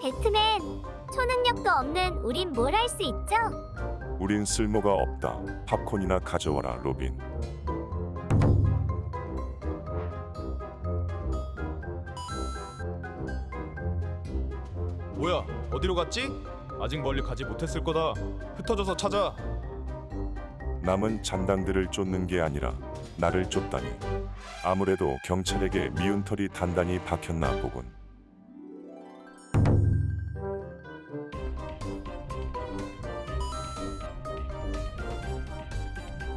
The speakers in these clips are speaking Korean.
배트맨, 초능력도 없는 우린 뭘 할 수 있죠? 우린 쓸모가 없다. 팝콘이나 가져와라, 로빈. 뭐야 어디로 갔지? 아직 멀리 가지 못했을 거다 흩어져서 찾아 남은 잔당들을 쫓는 게 아니라 나를 쫓다니. 아무래도 경찰에게 미운 털이 단단히 박혔나 보군.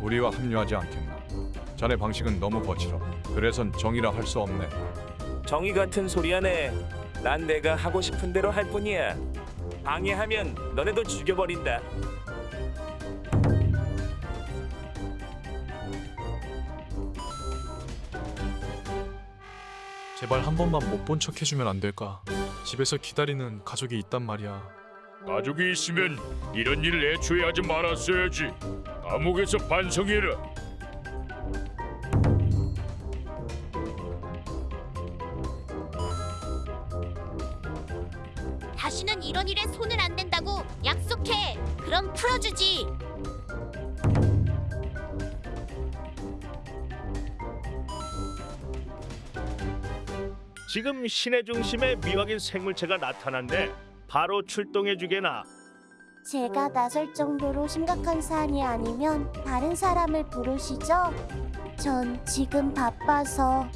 우리와 합류하지 않겠나? 자네 방식은 너무 거칠어. 그래선 정의라 할 수 없네. 정의 같은 소리 하네. 난 내가 하고 싶은 대로 할 뿐이야. 방해하면 너네도 죽여버린다. 제발 한 번만 못 본 척 해주면 안 될까? 집에서 기다리는 가족이 있단 말이야. 가족이 있으면 이런 일을 애초에 하지 말았어야지. 감옥에서 반성해라. 다시는 이런 일에 손을 안 댄다고 약속해. 그럼 풀어주지. 지금 시내 중심에 미확인 생물체가 나타난데 바로 출동해 주게나. 제가 나설 정도로 심각한 사안이 아니면 다른 사람을 부르시죠? 전 지금 바빠서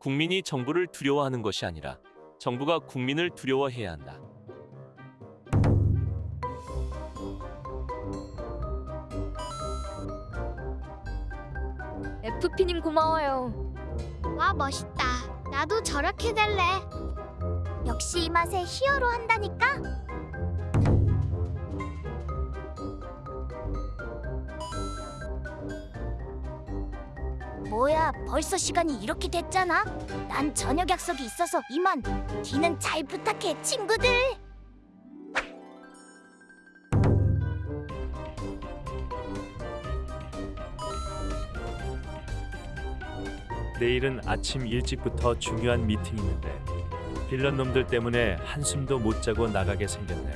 국민이 정부를 두려워하는 것이 아니라 정부가 국민을 두려워해야 한다. FP님 고마워요. 와 멋있다. 나도 저렇게 될래. 역시 이 맛에 히어로 한다니까. 뭐야, 벌써 시간이 이렇게 됐잖아. 난 저녁 약속이 있어서 이만. 뒤는 잘 부탁해, 친구들. 내일은 아침 일찍부터 중요한 미팅이 있는데 빌런 놈들 때문에 한숨도 못 자고 나가게 생겼네.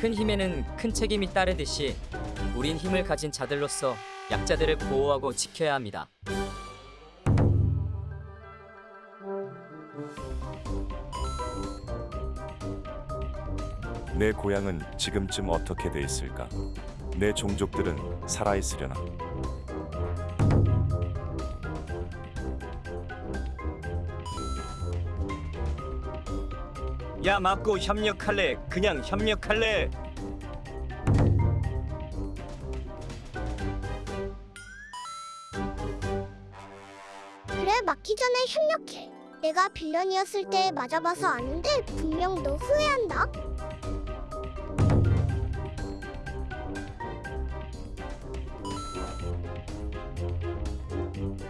큰 힘에는 큰 책임이 따르듯이 우린 힘을 가진 자들로서 약자들을 보호하고 지켜야 합니다. 내 고향은 지금쯤 어떻게 돼 있을까? 내 종족들은 살아 있으려나? 야 맞고 협력할래? 그냥 협력할래? 그래 맞기 전에 협력해. 내가 빌런이었을 때 맞아봐서 아는데 분명 너 후회한다.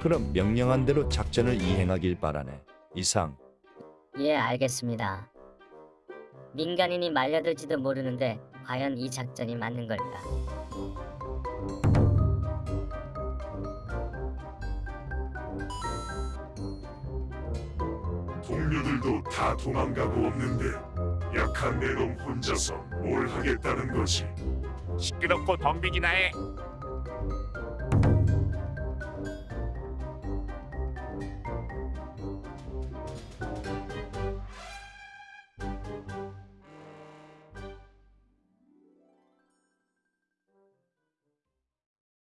그럼 명령한 대로 작전을 이행하길 바라네. 이상. 예, 알겠습니다. 민간인이 말려들지도 모르는데 과연 이 작전이 맞는 걸까? 동료들도 다 도망가고 없는데 약한 내 놈 혼자서 뭘 하겠다는 거지. 시끄럽고 덤비기나 해.